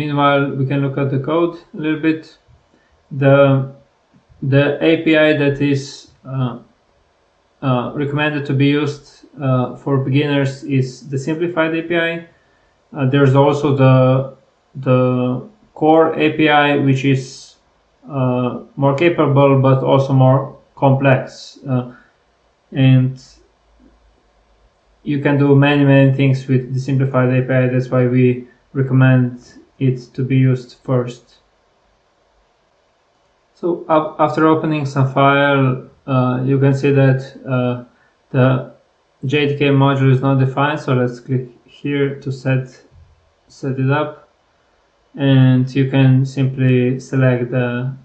meanwhile we can look at the code a little bit. The the API that is uh, uh, recommended to be used uh, for beginners is the simplified API. Uh, there's also the the core API, which is uh, more capable but also more complex, uh, and you can do many many things with the simplified API. That's why we recommend it to be used first. So after opening some file, uh, you can see that uh, the JDK module is not defined. So let's click here to set set it up, and you can simply select the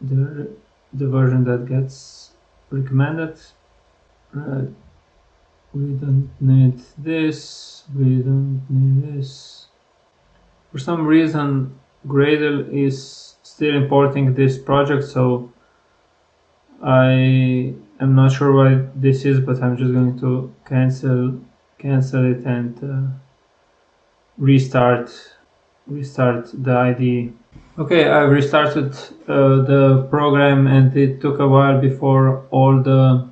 the, the version that gets recommended. We don't need this. We don't need this. For some reason, Gradle is still importing this project, so I am not sure why this is, but I'm just going to cancel cancel it and uh, restart restart the IDE. Okay, I've restarted uh, the program and it took a while before all the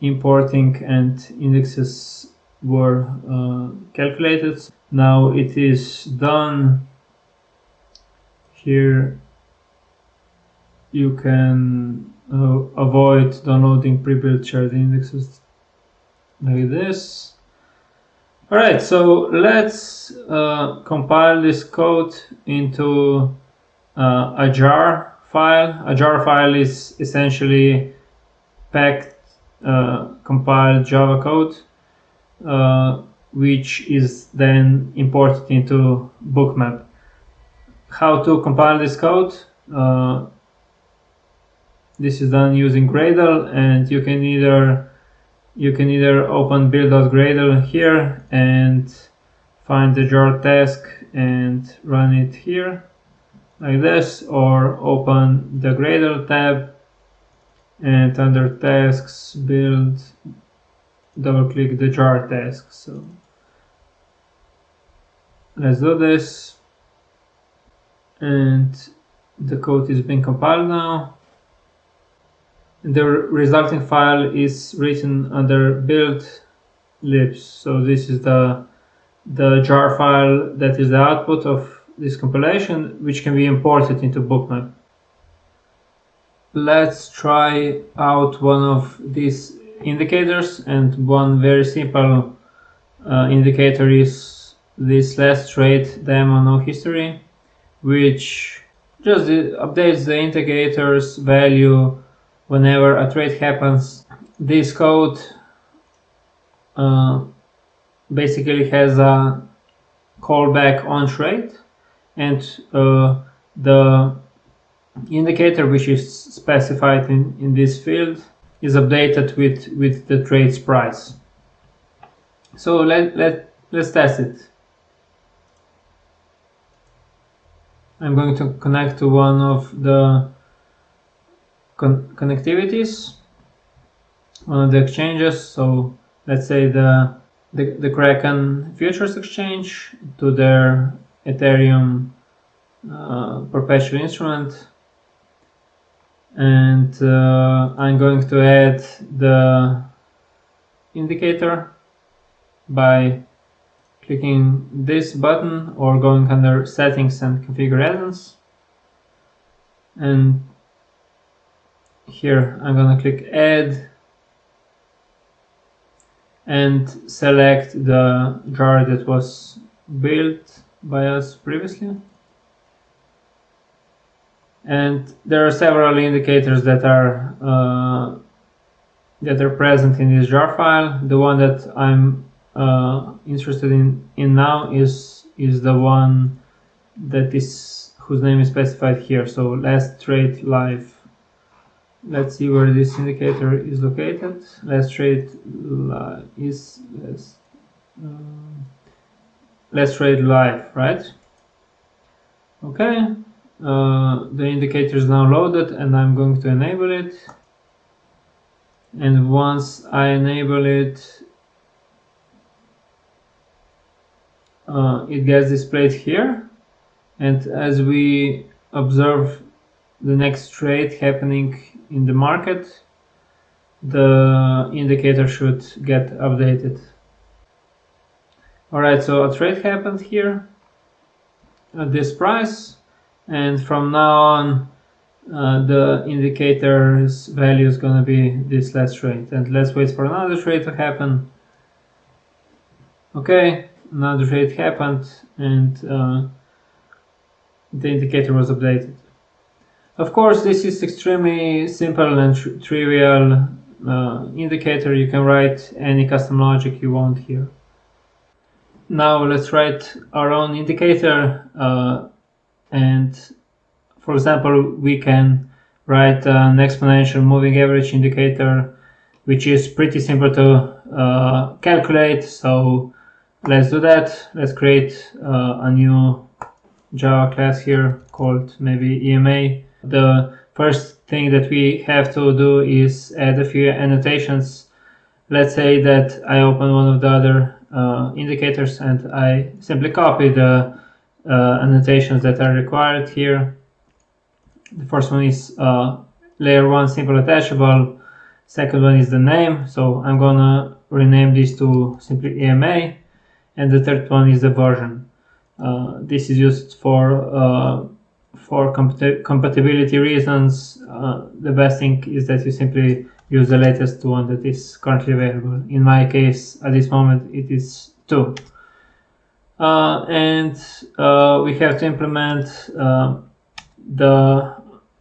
importing and indexes were uh, calculated. Now it is done. Here you can uh, avoid downloading pre-built shared indexes like this. Alright, so let's uh, compile this code into uh, a jar file. A jar file is essentially packed, uh, compiled Java code, which is then imported into bookmap. How to compile this code? Uh, this is done using Gradle and you can either you can either open build.gradle here and find the jar task and run it here like this or open the Gradle tab and under tasks build double click the jar task so let's do this and the code is being compiled now the resulting file is written under build libs. So this is the the jar file that is the output of this compilation, which can be imported into bookmap. Let's try out one of these indicators and one very simple uh, indicator is this last trade demo no history, which just updates the indicator's value whenever a trade happens. This code uh, basically has a callback on trade and uh, the indicator which is specified in, in this field is updated with with the trade's price so let, let let's test it I'm going to connect to one of the con connectivities on the exchanges. So let's say the, the, the Kraken futures exchange to their Ethereum uh, perpetual instrument. And uh, I'm going to add the indicator by clicking this button or going under settings and configure add-ons and here I'm gonna click add and select the jar that was built by us previously and there are several indicators that are uh, that are present in this jar file. The one that I'm uh, interested in in now is is the one that is whose name is specified here. So last trade live let's see where this indicator is located. Let's trade is let's, um, let's trade live right? Okay uh, the indicator is now loaded and I'm going to enable it. And once I enable it uh, it gets displayed here. And as we observe the next trade happening in the market the indicator should get updated. Alright so a trade happened here at this price and from now on uh, the indicator's value is going to be this last trade and let's wait for another trade to happen. Okay another trade happened and uh, the indicator was updated. Of course this is extremely simple and tr trivial uh, indicator. You can write any custom logic you want here. Now let's write our own indicator uh, and for example, we can write an exponential moving average indicator, which is pretty simple to uh, calculate. So let's do that. Let's create uh, a new Java class here called maybe EMA. The first thing that we have to do is add a few annotations. Let's say that I open one of the other uh, indicators and I simply copy the annotations that are required here the first one is uh, layer 1 simple attachable. Second one is the name. So I'm gonna rename this to simply EMA. And the third one is the version. Uh, this is used for uh, for compatibility reasons. Uh, the best thing is that you simply use the latest one that is currently available. In my case, at this moment, it is 2. Uh, and uh, we have to implement the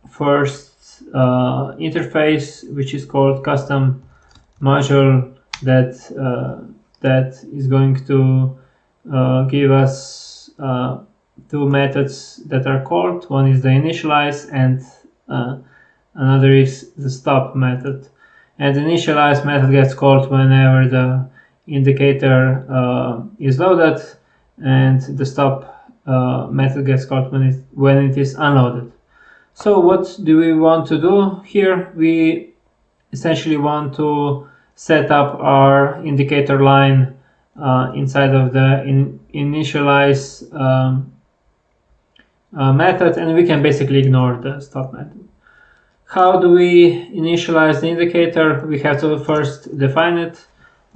first uh, interface which is called custom module that that is going to give us two methods that are called. One is the initialize and uh, another is the stop method. And the initialize method gets called whenever the indicator uh, is loaded and the stop method gets called when it when it is unloaded so what do we want to do here? We essentially want to set up our indicator line uh, inside of the in initialize um, uh, method and we can basically ignore the stop method. How do we initialize the indicator? We have to first define it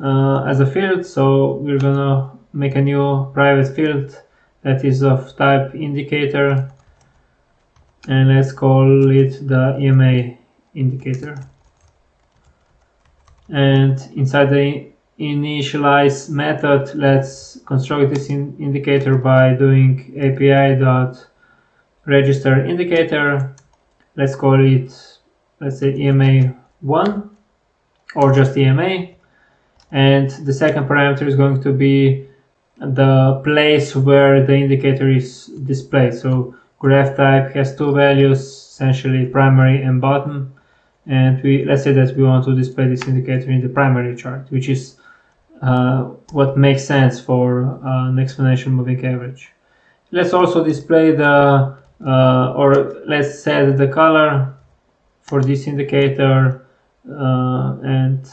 uh, as a field. So we're gonna make a new private field that is of type indicator and let's call it the EMA indicator. And inside the initialize method let's construct this in indicator by doing api dot register indicator. Let's call it let's say ema1 or just ema and the second parameter is going to be the place where the indicator is displayed. So graph type has two values essentially primary and bottom. And we let's say that we want to display this indicator in the primary chart which is uh, what makes sense for uh, an exponential moving average. Let's also display the uh, or let's set the color for this indicator uh, and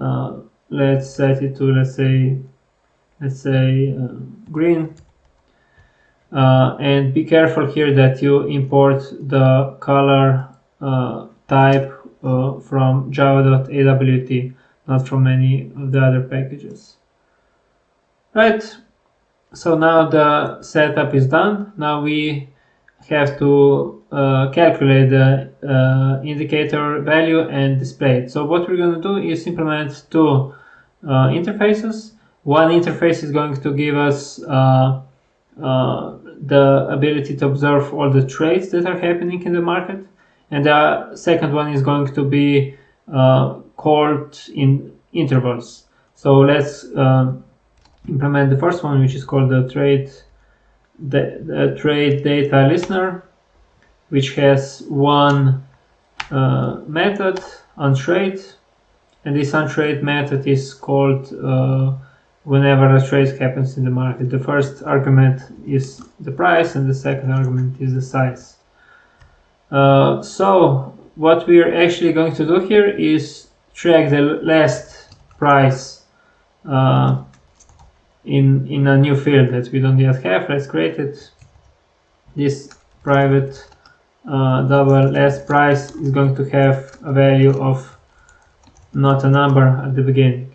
uh, let's set it to let's say let's say uh, green. Uh, and be careful here that you import the color uh, type uh, from java.awt not from any of the other packages. Right. So now the setup is done. Now we have to uh, calculate the uh, indicator value and display it. So what we're going to do is implement two interfaces one interface is going to give us uh, the ability to observe all the trades that are happening in the market. And the second one is going to be uh, called in intervals. So let's uh, implement the first one, which is called the trade the, the trade data listener, which has one uh, method on trade, and this on trade method is called uh, whenever a trade happens in the market. The first argument is the price and the second argument is the size. Uh, so what we're actually going to do here is track the last price uh, in, in a new field that we don't yet have. Let's create it. this private uh, double last price is going to have a value of not a number at the beginning.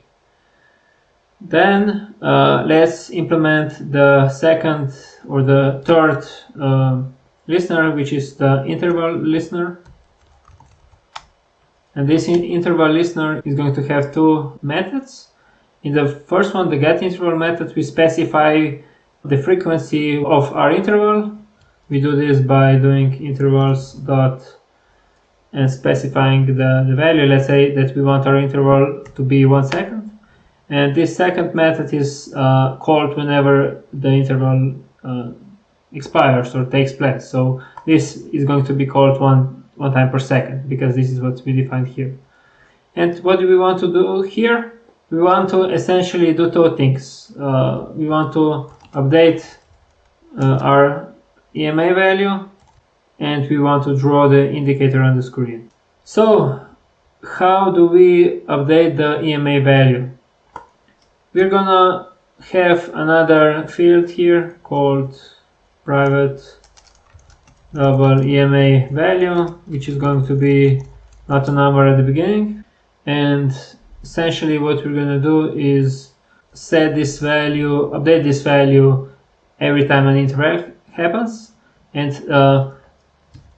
Then uh, let's implement the second or the third uh, listener, which is the interval listener. And this interval listener is going to have two methods. In the first one, the get interval method, we specify the frequency of our interval. We do this by doing intervals dot and specifying the, the value. Let's say that we want our interval to be one second. And this second method is uh, called whenever the interval uh, expires or takes place. So this is going to be called one, one time per second because this is what we defined here. And what do we want to do here? We want to essentially do two things. Uh, we want to update uh, our EMA value and we want to draw the indicator on the screen. So how do we update the EMA value? We're gonna have another field here called private double EMA value which is going to be not a number at the beginning. And essentially what we're to do is set this value update this value every time an interval happens. And uh,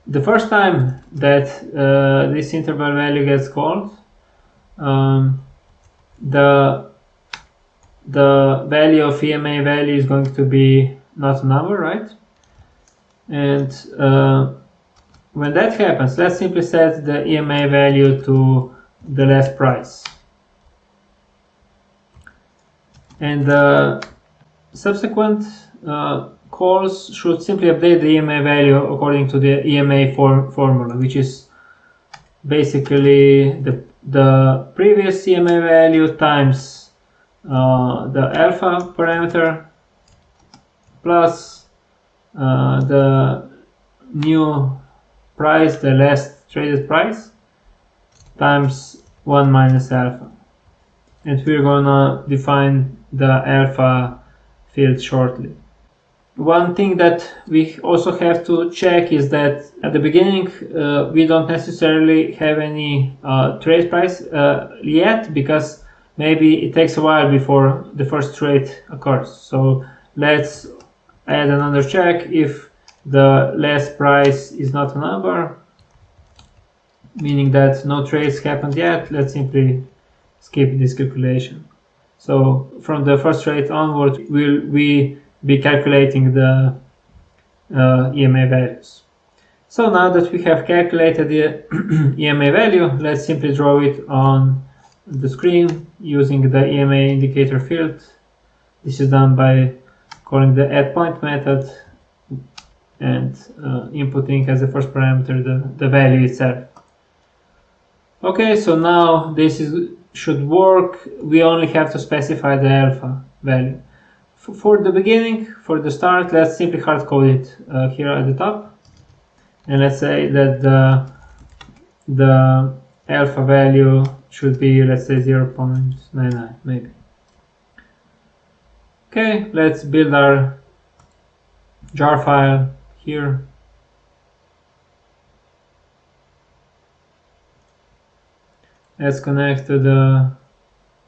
the first time that uh, this interval value gets called, um, the the value of EMA value is going to be not a number, right? And uh, when that happens, let's simply set the EMA value to the last price. And the subsequent uh, calls should simply update the EMA value according to the EMA form formula, which is basically the, the previous EMA value times uh, the alpha parameter plus uh, the new price, the last traded price, times 1 minus alpha. And we're gonna define the alpha field shortly. One thing that we also have to check is that at the beginning uh, we don't necessarily have any uh, trade price uh, yet because maybe it takes a while before the first trade occurs. So let's add another check if the last price is not a number meaning that no trades happened yet let's simply skip this calculation so from the first trade onward will we be calculating the uh, EMA values. So now that we have calculated the EMA value, let's simply draw it on the screen using the EMA indicator field. This is done by calling the add point method and uh, inputting as the first parameter the, the value itself. Okay, so now this is, should work. We only have to specify the alpha value for the beginning, for the start, let's simply hard code it uh, here at the top. And let's say that the, the alpha value should be, let's say 0 0.99 maybe. Okay, let's build our jar file here. Let's connect to the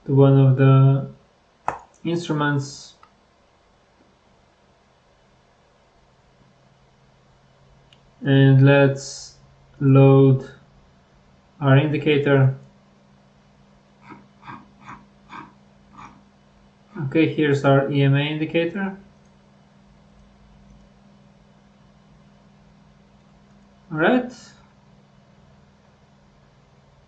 to one of the instruments and let's load our indicator okay here's our EMA indicator. All right.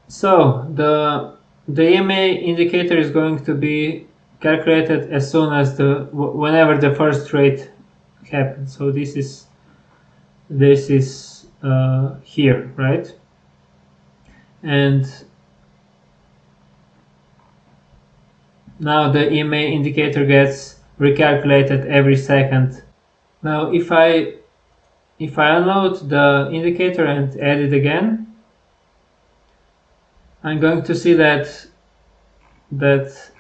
So the the EMA indicator is going to be calculated as soon as the whenever the first trade happens. So this is this is uh, here, right? And now the EMA indicator gets recalculated every second. Now if I if I unload the indicator and add it again, I'm going to see that that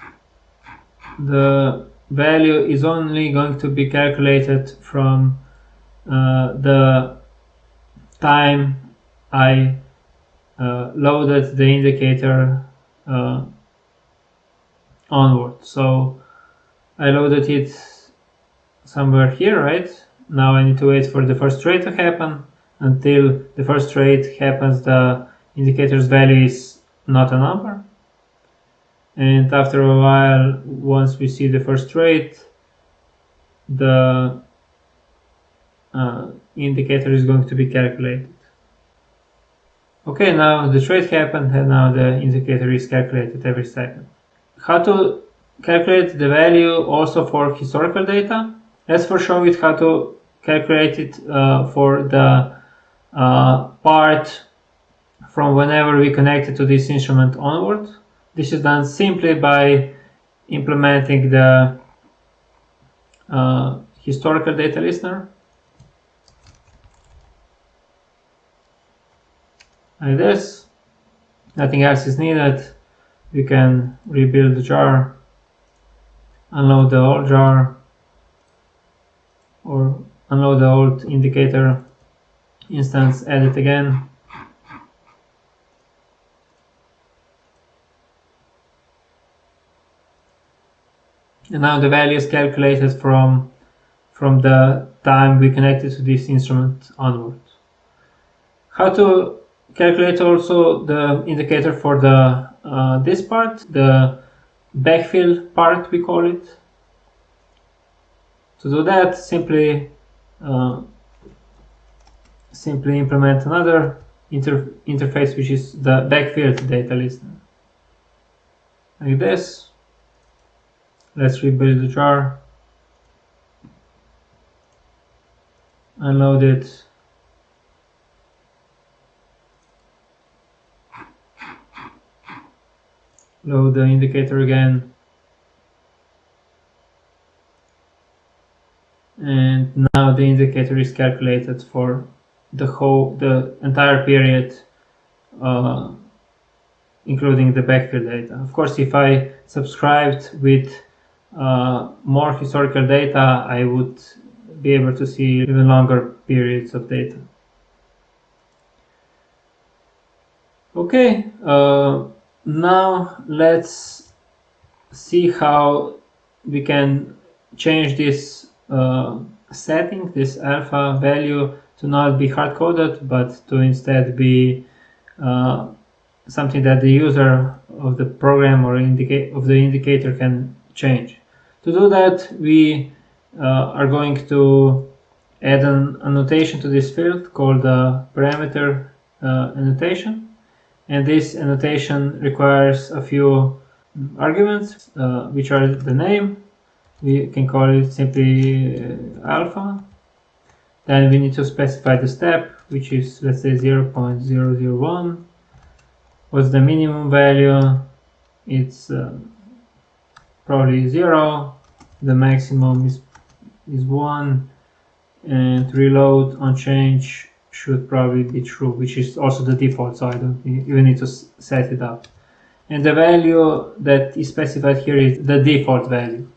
the value is only going to be calculated from uh, the time I uh, loaded the indicator uh, onward. So I loaded it somewhere here, right? Now I need to wait for the first trade to happen. Until the first trade happens, the indicator's value is not a number. And after a while, once we see the first trade, the uh, indicator is going to be calculated. Okay, now the trade happened and now the indicator is calculated every second. How to calculate the value also for historical data? Let's first show it how to calculate it uh, for the uh, part from whenever we connect it to this instrument onward. This is done simply by implementing the uh, historical data listener like this nothing else is needed we can rebuild the jar unload the old jar or unload the old indicator instance add it again. And now the value is calculated from from the time we connected to this instrument onward. How to calculate also the indicator for the uh, this part, the backfill part we call it. To do that, simply uh, simply implement another inter interface which is the backfilled data listener. Like this. Let's rebuild the jar. Unload it load the indicator again. And now the indicator is calculated for the whole the entire period uh, including the backfill data. Of course if I subscribed with uh, more historical data I would be able to see even longer periods of data. Okay uh, now let's see how we can change this uh, setting, this alpha value to not be hard-coded but to instead be uh, something that the user of the program or of the indicator can change. To do that we uh, are going to add an annotation to this field called the parameter uh, annotation and this annotation requires a few arguments uh, which are the name. We can call it simply uh, alpha. Then we need to specify the step which is let's say 0 0.001 what's the minimum value? It's uh, probably 0 the maximum is is 1 and reload on change should probably be true, which is also the default, so I don't even need to set it up. And the value that is specified here is the default value.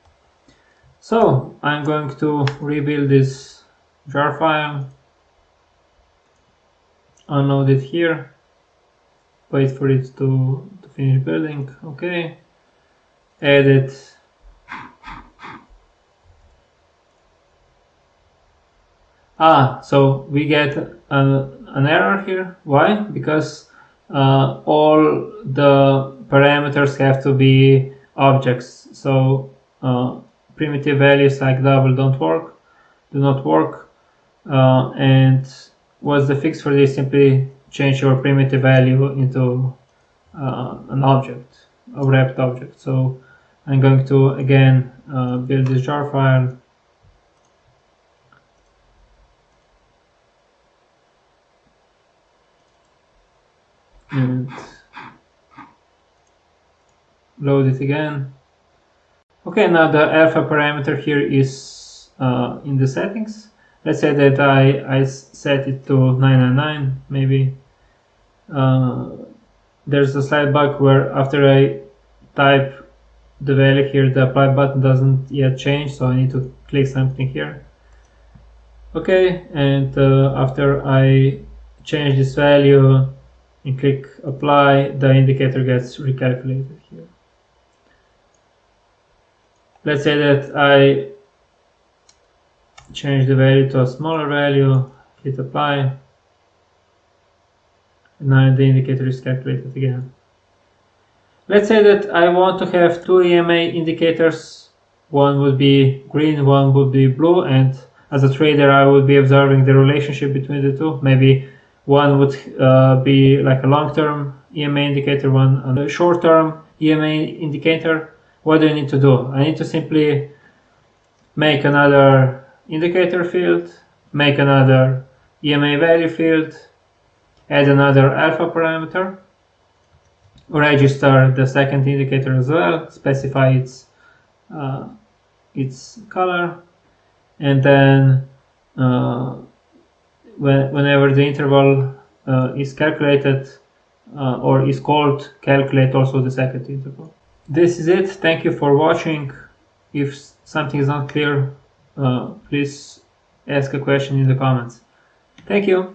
So I'm going to rebuild this jar file, unload it here, wait for it to, to finish building, okay, add it Ah, so we get an, an error here. Why? Because uh, all the parameters have to be objects. So uh, primitive values like double don't work, do not work. Uh, and what's the fix for this? Simply change your primitive value into uh, an object, a wrapped object. So I'm going to again uh, build this jar file and load it again. Okay now the alpha parameter here is uh, in the settings. Let's say that I, I set it to 999 maybe. Uh, there's a slight bug where after I type the value here the apply button doesn't yet change so I need to click something here. Okay and uh, after I change this value and click apply the indicator gets recalculated here. Let's say that I change the value to a smaller value hit apply and now the indicator is calculated again. Let's say that I want to have two EMA indicators. One would be green one would be blue and as a trader I would be observing the relationship between the two. Maybe one would uh, be like a long-term EMA indicator one a short-term EMA indicator. What do I need to do? I need to simply make another indicator field make another EMA value field add another alpha parameter register the second indicator as well specify its uh, its color and then uh, when, whenever the interval uh, is calculated uh, or is called calculate also the second interval. This is it. Thank you for watching. If something is not clear uh, please ask a question in the comments. Thank you